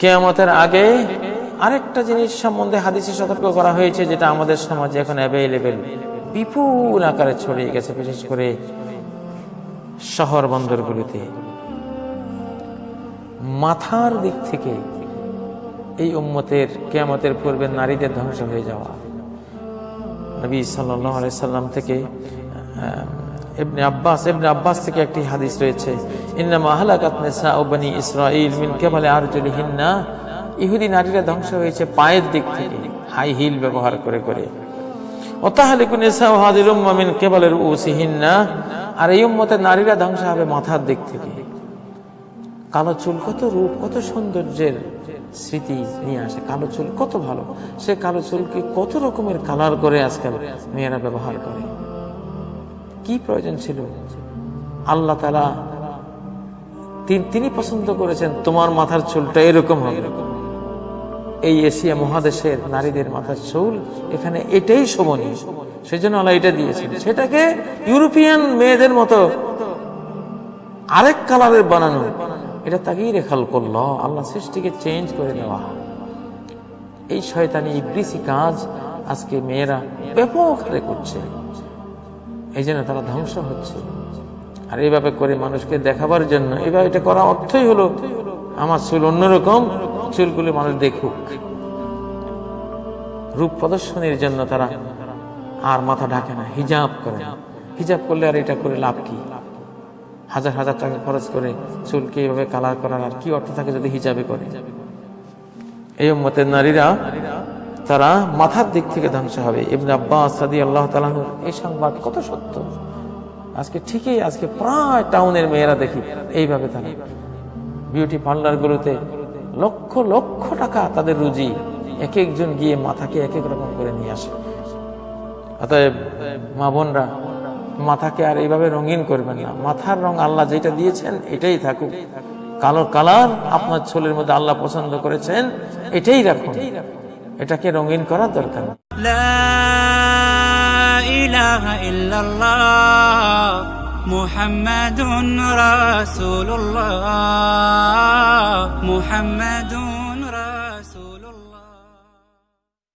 কেয়ামতের আগে আরেকটা জিনিস সম্বন্ধে হাদিসে সতর্ক করা হয়েছে, যেটা আমাদের সমাজে এখন অ্যাভেলেবেল বিপুল আকারে ছড়িয়ে গেছে, বিশেষ করে শহর বন্দরগুলিতে। মাথার দিক থেকে এই উম্মতের কেয়ামতের পূর্বে নারীদের ধ্বংস হয়ে যাওয়া। নবী সাল্লাম থেকে ইবনে আব্বাস ইবনে আব্বাস থেকে একটি হাদিস রয়েছে, ইন্নামা হালাকাত নিসা ও বনি ইসরাইল মিন কেবলে আরজুলিহিন্না। ইহুদি নারীরা ধ্বংস হয়েছে পায়ের দিক থেকে, হাই হিল ব্যবহার করে করে। ওতাহালিকু নিসা ও হাদিল উম্মা মিন কেবলের উসিহিন্না আর এই উম্মতের নারীরা ধ্বংস হবে মাথার দিক থেকে। কালো চুল কত রূপ, কত সৌন্দর্যের স্মৃতি নিয়ে আসে। কালো চুল কত ভালো। সে কালো চুলকে কত রকমের কালার করে আজকাল মেয়েরা ব্যবহার করে। কি প্রয়োজন ছিল? আল্লাহ তালা তিনি পছন্দ করেছেন, তোমার মাথার চুলটা এরকম হবে। এই এশিয়া মহাদেশের নারীদের মাথার চুল এখানে এটাই শোভনীয়। সেজন্য আল্লাহ এটা দিয়েছেন। সেটাকে ইউরোপিয়ান মেয়েদের মতো আরেক কালারের বানানো। এটা তাকেই রেখাল করল আল্লাহ সৃষ্টিকে চেঞ্জ করে দেওয়া এই শয়তানি ইবলিসি কাজ আজকে মেয়েরা ব্যাপক হারে করছে। এই জন্য তারা ধ্বংস হচ্ছে। আর এইভাবে করে মানুষকে দেখাবার জন্য এবার এটা করা অর্থই হলো, আমার চুল অন্যরকম, চুলগুলো মানুষ দেখুক। রূপ প্রদর্শনের জন্য তারা আর মাথা ঢাকে না, হিজাব করে। হিজাব করলে আর এটা করে লাভ কি? হাজার হাজার টাকা খরচ করে চুলকে এইভাবে কালার করার আর কি অর্থ থাকে যদি হিজাবে করে? এই উম্মতের নারীরা, তারা মাথার দিক থেকে ধ্বংস হবে। ইবনে আব্বাস সাদি আল্লাহ তালাহুর এই সংবাদ কত সত্য? আজকে ঠিকই, আজকে প্রায় টাউনের মেয়েরা দেখি এইভাবে তারা। বিউটি পার্লারগুলোতে লক্ষ লক্ষ টাকা তাদের রুজি এক একজন গিয়ে মাথাকে এক এক রকম করে নিয়ে আসে। অতএব মা বোনরা মাথাকে আর এইভাবে রঙিন করবেন না। মাথার রং আল্লাহ যেটা দিয়েছেন, এটাই থাকুক। কালো কালার আপনার চুলের মধ্যে আল্লাহ পছন্দ করেছেন, এটাই রাখুন। এটাকে রঙিন করার দরকার মুহাম্মাদুন রাসূলুল্লাহ মুহাম্মাদুন